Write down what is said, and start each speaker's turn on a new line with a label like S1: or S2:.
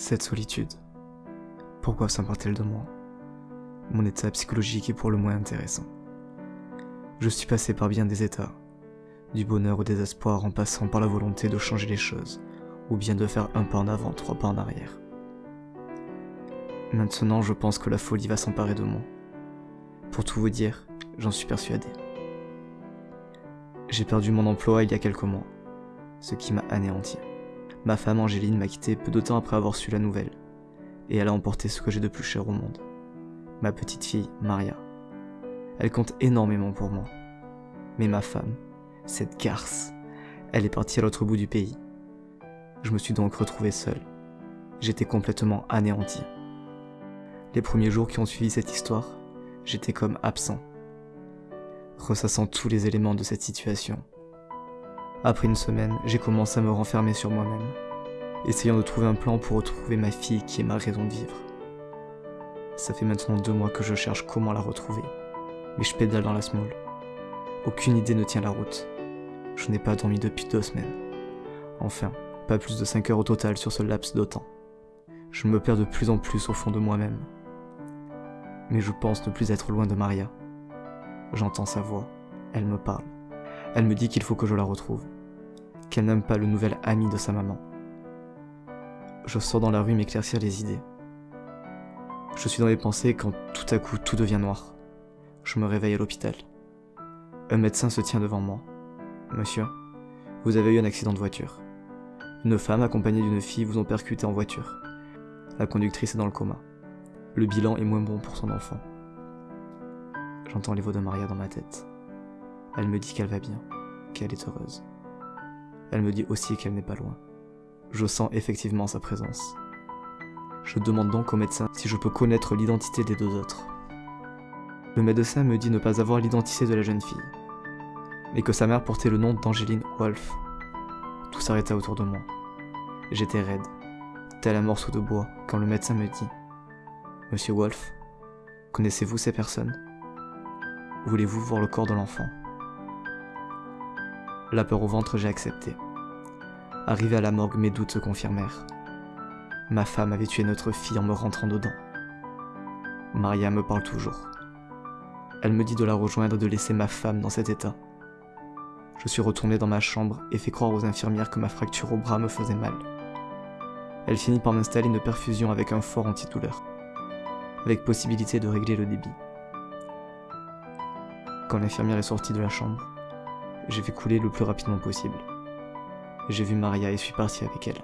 S1: Cette solitude, pourquoi s'empare-t-elle de moi? Mon état psychologique est pour le moins intéressant. Je suis passé par bien des états, du bonheur au désespoir en passant par la volonté de changer les choses, ou bien de faire un pas en avant, trois pas en arrière. Maintenant, je pense que la folie va s'emparer de moi. Pour tout vous dire, j'en suis persuadé. J'ai perdu mon emploi il y a quelques mois, ce qui m'a anéanti. Ma femme Angéline m'a quitté peu de temps après avoir su la nouvelle, et elle a emporté ce que j'ai de plus cher au monde. Ma petite fille, Maria. Elle compte énormément pour moi. Mais ma femme, cette garce, elle est partie à l'autre bout du pays. Je me suis donc retrouvé seul. J'étais complètement anéanti. Les premiers jours qui ont suivi cette histoire, j'étais comme absent, ressassant tous les éléments de cette situation, après une semaine, j'ai commencé à me renfermer sur moi-même, essayant de trouver un plan pour retrouver ma fille qui est ma raison de vivre. Ça fait maintenant deux mois que je cherche comment la retrouver, mais je pédale dans la small. Aucune idée ne tient la route. Je n'ai pas dormi depuis deux semaines. Enfin, pas plus de 5 heures au total sur ce laps de temps. Je me perds de plus en plus au fond de moi-même. Mais je pense ne plus être loin de Maria. J'entends sa voix, elle me parle. Elle me dit qu'il faut que je la retrouve, qu'elle n'aime pas le nouvel ami de sa maman. Je sors dans la rue m'éclaircir les idées. Je suis dans les pensées quand tout à coup tout devient noir. Je me réveille à l'hôpital. Un médecin se tient devant moi. Monsieur, vous avez eu un accident de voiture. Une femme accompagnée d'une fille vous ont percuté en voiture. La conductrice est dans le coma. Le bilan est moins bon pour son enfant. J'entends les voix de Maria dans ma tête. Elle me dit qu'elle va bien, qu'elle est heureuse. Elle me dit aussi qu'elle n'est pas loin. Je sens effectivement sa présence. Je demande donc au médecin si je peux connaître l'identité des deux autres. Le médecin me dit ne pas avoir l'identité de la jeune fille, mais que sa mère portait le nom d'Angéline Wolf. Tout s'arrêta autour de moi. J'étais raide, tel un morceau de bois, quand le médecin me dit Monsieur Wolf, connaissez-vous ces personnes? Voulez-vous voir le corps de l'enfant? La peur au ventre, j'ai accepté. Arrivé à la morgue, mes doutes se confirmèrent. Ma femme avait tué notre fille en me rentrant dedans. Maria me parle toujours. Elle me dit de la rejoindre et de laisser ma femme dans cet état. Je suis retourné dans ma chambre et fait croire aux infirmières que ma fracture au bras me faisait mal. Elle finit par m'installer une perfusion avec un fort antidouleur, avec possibilité de régler le débit. Quand l'infirmière est sortie de la chambre, j'ai fait couler le plus rapidement possible. J'ai vu Maria et suis parti avec elle.